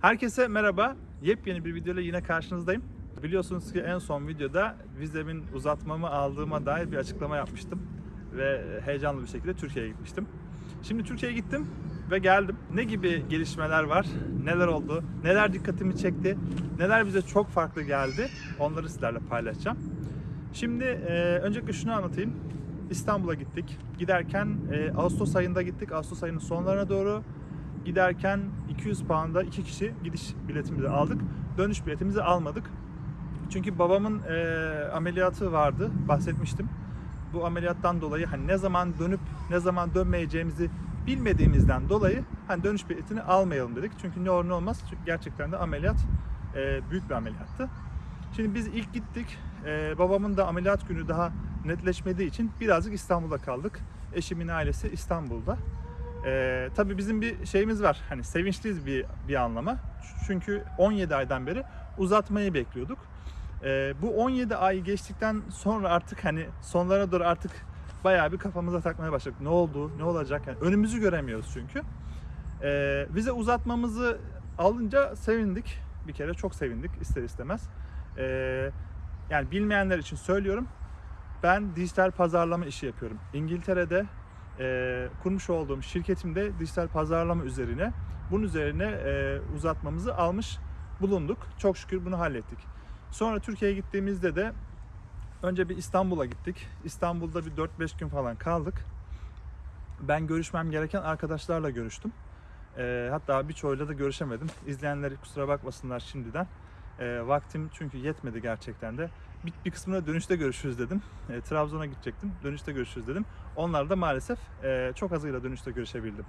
Herkese merhaba. Yepyeni bir videoyla yine karşınızdayım. Biliyorsunuz ki en son videoda vizemin uzatmamı aldığıma dair bir açıklama yapmıştım. Ve heyecanlı bir şekilde Türkiye'ye gitmiştim. Şimdi Türkiye'ye gittim ve geldim. Ne gibi gelişmeler var? Neler oldu? Neler dikkatimi çekti? Neler bize çok farklı geldi? Onları sizlerle paylaşacağım. Şimdi e, öncelikle şunu anlatayım. İstanbul'a gittik. Giderken e, Ağustos ayında gittik. Ağustos ayının sonlarına doğru giderken 200 pound'a iki kişi gidiş biletimizi aldık. Dönüş biletimizi almadık. Çünkü babamın e, ameliyatı vardı. Bahsetmiştim. Bu ameliyattan dolayı hani ne zaman dönüp ne zaman dönmeyeceğimizi bilmediğimizden dolayı hani dönüş biletini almayalım dedik. Çünkü ne olur ne olmaz. Çünkü gerçekten de ameliyat e, büyük bir ameliyattı. Şimdi biz ilk gittik. E, babamın da ameliyat günü daha netleşmediği için birazcık İstanbul'da kaldık. Eşimin ailesi İstanbul'da. Ee, tabii bizim bir şeyimiz var. Hani sevinçliyiz bir bir anlama. Çünkü 17 aydan beri uzatmayı bekliyorduk. Ee, bu 17 ay geçtikten sonra artık hani sonlara doğru artık bayağı bir kafamıza takmaya başladık. Ne oldu? Ne olacak? Yani önümüzü göremiyoruz çünkü. Ee, vize uzatmamızı alınca sevindik. Bir kere çok sevindik ister istemez. Ee, yani bilmeyenler için söylüyorum. Ben dijital pazarlama işi yapıyorum. İngiltere'de e, kurmuş olduğum şirketimde dijital pazarlama üzerine bunun üzerine e, uzatmamızı almış bulunduk. Çok şükür bunu hallettik. Sonra Türkiye'ye gittiğimizde de önce bir İstanbul'a gittik. İstanbul'da bir 4-5 gün falan kaldık. Ben görüşmem gereken arkadaşlarla görüştüm. E, hatta birçoğuyla da görüşemedim. İzleyenler kusura bakmasınlar şimdiden. E, vaktim çünkü yetmedi gerçekten de. Bir, kısmına dönüşte görüşürüz dedim. E, Trabzon'a gidecektim. Dönüşte görüşürüz dedim. Onlar da maalesef e, çok azıyla dönüşte görüşebildim.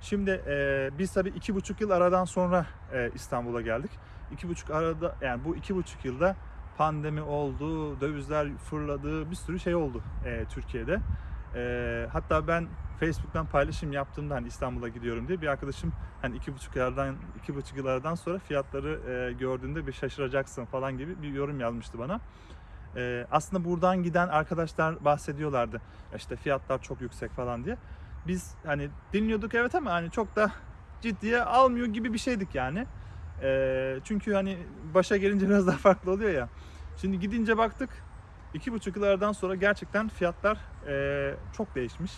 Şimdi e, biz tabii iki buçuk yıl aradan sonra e, İstanbul'a geldik. İki buçuk arada yani bu iki buçuk yılda pandemi oldu, dövizler fırladı, bir sürü şey oldu e, Türkiye'de. E, hatta ben Facebook'tan paylaşım yaptığımda hani İstanbul'a gidiyorum diye bir arkadaşım hani iki buçuk yıllardan iki buçuk yıl aradan sonra fiyatları e, gördüğünde bir şaşıracaksın falan gibi bir yorum yazmıştı bana. E, aslında buradan giden arkadaşlar bahsediyorlardı. İşte fiyatlar çok yüksek falan diye. Biz hani dinliyorduk evet ama hani çok da ciddiye almıyor gibi bir şeydik yani. E, çünkü hani başa gelince biraz daha farklı oluyor ya. Şimdi gidince baktık iki buçuk yıllardan sonra gerçekten fiyatlar e, çok değişmiş.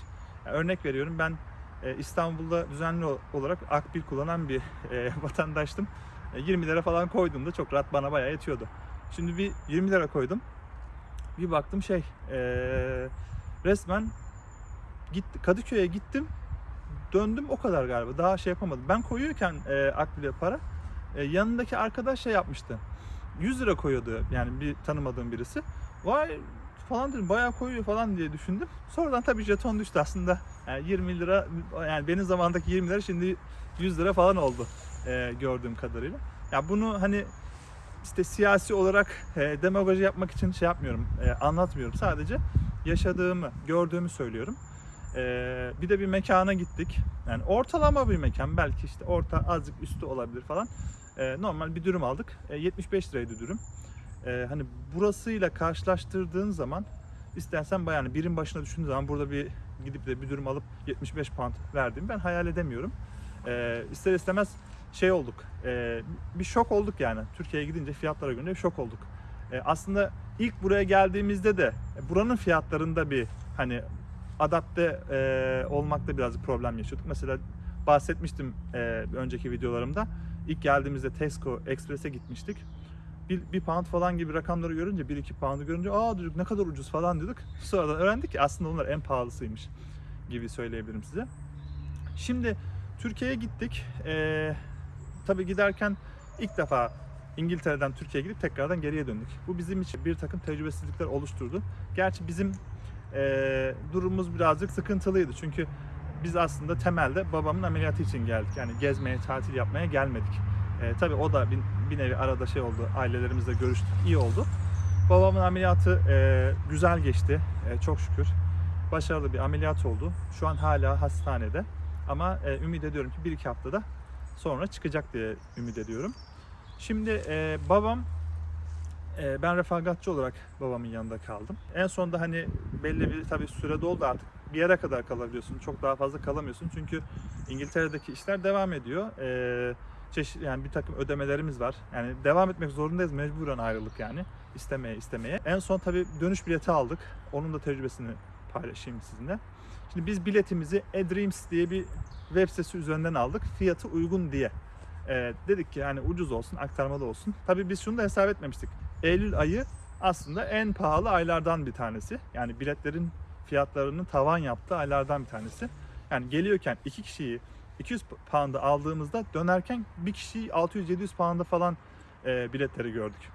Yani örnek veriyorum ben e, İstanbul'da düzenli olarak akbil kullanan bir e, vatandaştım. E, 20 lira falan koyduğumda çok rahat bana bayağı yetiyordu. Şimdi bir 20 lira koydum. Bir baktım şey e, resmen gitti Kadıköy'e gittim. Döndüm o kadar galiba. Daha şey yapamadım. Ben koyuyorken e, akbile para e, yanındaki arkadaş şey yapmıştı. 100 lira koyuyordu yani bir tanımadığım birisi. Vay falan dedim bayağı koyuyor falan diye düşündüm. Sonradan tabii jeton düştü aslında. Yani 20 lira yani benim zamandaki 20 lira şimdi 100 lira falan oldu e, gördüğüm kadarıyla. Ya bunu hani işte siyasi olarak e, demagoji yapmak için şey yapmıyorum, e, anlatmıyorum. Sadece yaşadığımı, gördüğümü söylüyorum. E, bir de bir mekana gittik. Yani ortalama bir mekan, belki işte orta azıcık üstü olabilir falan. E, normal bir dürüm aldık. E, 75 liraydı dürüm. E, hani burasıyla karşılaştırdığın zaman istersen bayağı yani birim başına düşündüğün zaman burada bir gidip de bir dürüm alıp 75 pound verdiğimi ben hayal edemiyorum. E, ister istemez şey olduk, e, bir şok olduk yani. Türkiye'ye gidince fiyatlara göre şok olduk. E, aslında ilk buraya geldiğimizde de buranın fiyatlarında bir hani adapte e, olmakta biraz problem yaşıyorduk. Mesela bahsetmiştim e, önceki videolarımda. İlk geldiğimizde Tesco Express'e gitmiştik. Bir, bir pound falan gibi rakamları görünce, 1-2 pound'u görünce aa dedik ne kadar ucuz falan dedik. Sonradan öğrendik ki aslında onlar en pahalısıymış gibi söyleyebilirim size. Şimdi Türkiye'ye gittik. Ee, tabii giderken ilk defa İngiltere'den Türkiye'ye gidip tekrardan geriye döndük. Bu bizim için bir takım tecrübesizlikler oluşturdu. Gerçi bizim e, durumumuz birazcık sıkıntılıydı. Çünkü biz aslında temelde babamın ameliyatı için geldik. Yani gezmeye, tatil yapmaya gelmedik. E, tabii o da bir, bir nevi arada şey oldu. Ailelerimizle görüştük. iyi oldu. Babamın ameliyatı e, güzel geçti. E, çok şükür. Başarılı bir ameliyat oldu. Şu an hala hastanede. Ama e, ümit ediyorum ki bir iki haftada sonra çıkacak diye ümit ediyorum. Şimdi e, babam e, ben refakatçi olarak babamın yanında kaldım. En sonunda hani belli bir tabii süre doldu artık bir yere kadar kalabiliyorsun. Çok daha fazla kalamıyorsun çünkü İngiltere'deki işler devam ediyor. E, çeşit yani bir takım ödemelerimiz var. Yani devam etmek zorundayız mecburen ayrılık yani istemeye istemeye. En son tabii dönüş bileti aldık. Onun da tecrübesini paylaşayım sizinle. Şimdi biz biletimizi eDreams diye bir web sitesi üzerinden aldık. Fiyatı uygun diye. Ee, dedik ki yani ucuz olsun, aktarmalı olsun. Tabii biz şunu da hesap etmemiştik. Eylül ayı aslında en pahalı aylardan bir tanesi. Yani biletlerin fiyatlarının tavan yaptığı aylardan bir tanesi. Yani geliyorken iki kişiyi 200 pound'a aldığımızda dönerken bir kişiyi 600-700 pound'a falan e, biletleri gördük.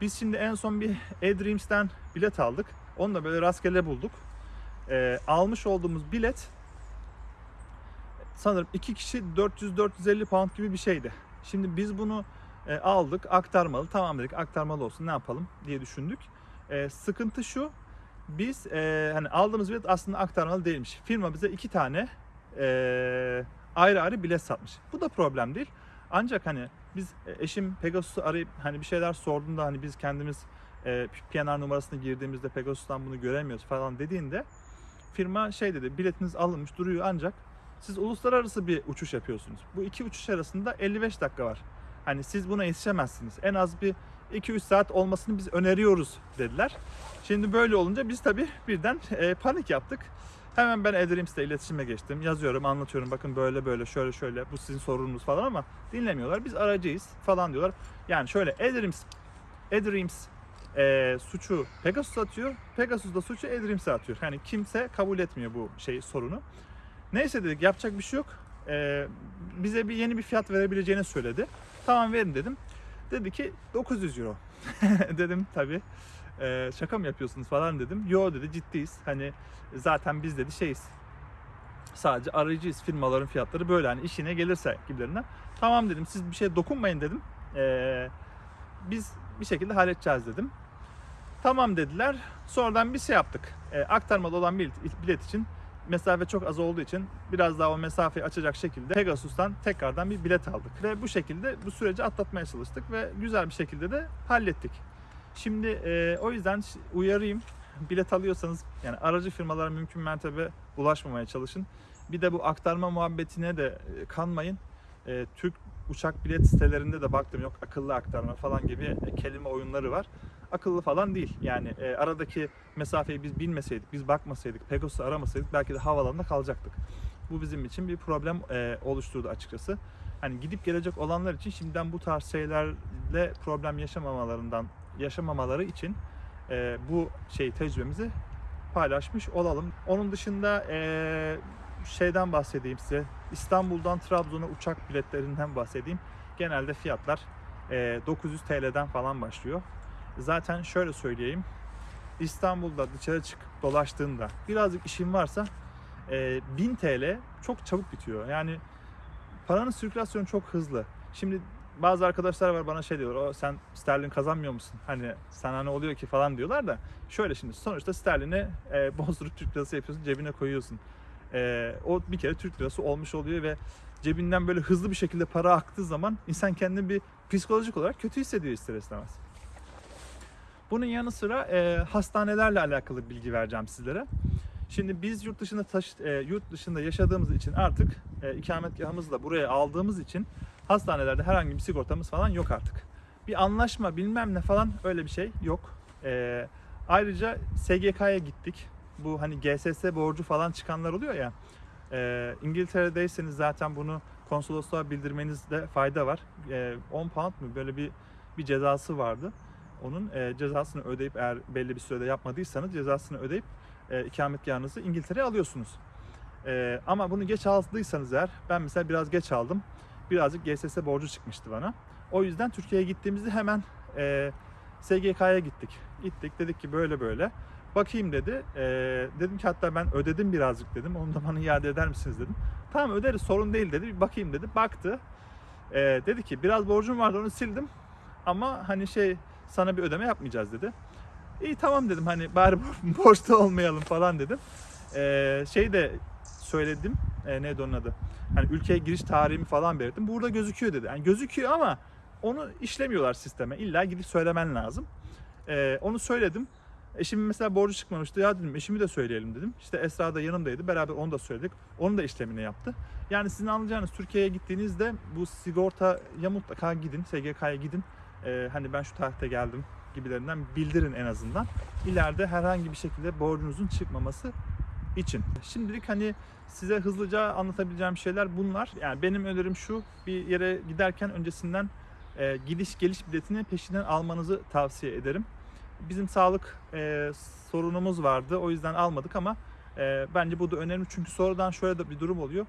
Biz şimdi en son bir eDreams'ten bilet aldık. Onu da böyle rastgele bulduk. E, almış olduğumuz bilet sanırım iki kişi 400-450 pound gibi bir şeydi. Şimdi biz bunu e, aldık aktarmalı tamam dedik aktarmalı olsun ne yapalım diye düşündük. E, sıkıntı şu biz e, hani aldığımız bilet aslında aktarmalı değilmiş. Firma bize iki tane e, ayrı ayrı bilet satmış. Bu da problem değil. Ancak hani biz e, eşim Pegasus'u arayıp hani bir şeyler sorduğunda hani biz kendimiz e, PNR numarasını girdiğimizde Pegasus'tan bunu göremiyoruz falan dediğinde firma şey dedi biletiniz alınmış duruyor ancak siz uluslararası bir uçuş yapıyorsunuz. Bu iki uçuş arasında 55 dakika var. Hani siz buna yetişemezsiniz. En az bir 2-3 saat olmasını biz öneriyoruz dediler. Şimdi böyle olunca biz tabii birden e, panik yaptık. Hemen ben Edrims'le iletişime geçtim. Yazıyorum, anlatıyorum. Bakın böyle böyle, şöyle şöyle. Bu sizin sorununuz falan ama dinlemiyorlar. Biz aracıyız falan diyorlar. Yani şöyle Edrims, Edrims e, suçu Pegasus atıyor. Pegasus da suçu Edrims'e atıyor. Yani kimse kabul etmiyor bu şey sorunu. Neyse dedik yapacak bir şey yok. E, bize bir yeni bir fiyat verebileceğini söyledi. Tamam verin dedim. Dedi ki 900 euro. dedim tabii. E, şaka mı yapıyorsunuz falan dedim. Yo dedi ciddiyiz. Hani zaten biz dedi şeyiz. Sadece arayıcıyız. Firmaların fiyatları böyle hani işine gelirse gibilerinden. Tamam dedim siz bir şeye dokunmayın dedim. E, biz bir şekilde halledeceğiz dedim. Tamam dediler. Sonradan bir şey yaptık. E, aktarmalı olan bilet, bilet için mesafe çok az olduğu için biraz daha o mesafeyi açacak şekilde Pegasus'tan tekrardan bir bilet aldık. Ve bu şekilde bu süreci atlatmaya çalıştık ve güzel bir şekilde de hallettik. Şimdi e, o yüzden uyarayım. Bilet alıyorsanız yani aracı firmalara mümkün mertebe ulaşmamaya çalışın. Bir de bu aktarma muhabbetine de e, kanmayın. E, Türk uçak bilet sitelerinde de baktım yok akıllı aktarma falan gibi e, kelime oyunları var. Akıllı falan değil. Yani e, aradaki mesafeyi biz bilmeseydik, biz bakmasaydık, Pegasus'u aramasaydık belki de havalanında kalacaktık. Bu bizim için bir problem e, oluşturdu açıkçası. Hani gidip gelecek olanlar için şimdiden bu tarz şeylerle problem yaşamamalarından yaşamamaları için e, bu şey tecrübemizi paylaşmış olalım. Onun dışında e, şeyden bahsedeyim size. İstanbul'dan Trabzon'a uçak biletlerinden bahsedeyim. Genelde fiyatlar e, 900 TL'den falan başlıyor. Zaten şöyle söyleyeyim. İstanbul'da dışarı çıkıp dolaştığında birazcık işin varsa e, 1000 TL çok çabuk bitiyor. Yani paranın sirkülasyonu çok hızlı. Şimdi bazı arkadaşlar var bana şey diyor, o sen sterlin kazanmıyor musun? Hani sana ne oluyor ki falan diyorlar da şöyle şimdi sonuçta sterlini e, bozdurup Türk lirası yapıyorsun cebine koyuyorsun. E, o bir kere Türk lirası olmuş oluyor ve cebinden böyle hızlı bir şekilde para aktığı zaman insan kendini bir psikolojik olarak kötü hissediyor ister istemez. Bunun yanı sıra e, hastanelerle alakalı bilgi vereceğim sizlere. Şimdi biz yurt dışında taş, e, yurt dışında yaşadığımız için artık e, ikametgahımızı da buraya aldığımız için hastanelerde herhangi bir sigortamız falan yok artık. Bir anlaşma bilmem ne falan öyle bir şey yok. E, ayrıca SGK'ya gittik. Bu hani GSS borcu falan çıkanlar oluyor ya. E, İngiltere'deyseniz zaten bunu konsolosluğa bildirmenizde fayda var. E, 10 pound mu böyle bir bir cezası vardı. Onun e, cezasını ödeyip eğer belli bir sürede yapmadıysanız cezasını ödeyip e, ikametgahınızı İngiltere'ye alıyorsunuz. E, ama bunu geç aldıysanız eğer, ben mesela biraz geç aldım. Birazcık GSS borcu çıkmıştı bana. O yüzden Türkiye'ye gittiğimizde hemen e, SGK'ya gittik. Gittik dedik ki böyle böyle. Bakayım dedi. E, dedim ki hatta ben ödedim birazcık dedim. Onu da bana iade eder misiniz dedim. Tamam öderiz sorun değil dedi. Bir bakayım dedi. Baktı. E, dedi ki biraz borcum vardı onu sildim. Ama hani şey sana bir ödeme yapmayacağız dedi. İyi tamam dedim hani bari borçta olmayalım falan dedim. Ee, şey de söyledim. E, neydi onun adı? Hani ülkeye giriş tarihimi falan belirttim. Burada gözüküyor dedi. Yani gözüküyor ama onu işlemiyorlar sisteme. İlla gidip söylemen lazım. Ee, onu söyledim. Eşimin mesela borcu çıkmamıştı. Ya dedim eşimi de söyleyelim dedim. İşte Esra da yanımdaydı. Beraber onu da söyledik. Onun da işlemini yaptı. Yani sizin anlayacağınız Türkiye'ye gittiğinizde bu sigortaya mutlaka gidin. SGK'ya gidin. Ee, hani ben şu tarihte geldim gibilerinden bildirin en azından. İleride herhangi bir şekilde borcunuzun çıkmaması için. Şimdilik hani size hızlıca anlatabileceğim şeyler bunlar. Yani benim önerim şu bir yere giderken öncesinden e, gidiş geliş biletini peşinden almanızı tavsiye ederim. Bizim sağlık e, sorunumuz vardı o yüzden almadık ama e, bence bu da önemli çünkü sonradan şöyle de bir durum oluyor.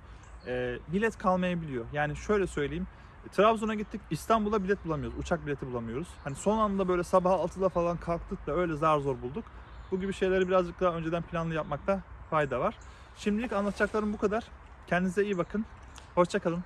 E, bilet kalmayabiliyor. Yani şöyle söyleyeyim. Trabzon'a gittik İstanbul'a bilet bulamıyoruz. Uçak bileti bulamıyoruz. Hani son anda böyle sabah 6'da falan kalktık da öyle zar zor bulduk. Bu gibi şeyleri birazcık daha önceden planlı yapmakta fayda var. Şimdilik anlatacaklarım bu kadar. Kendinize iyi bakın. Hoşçakalın.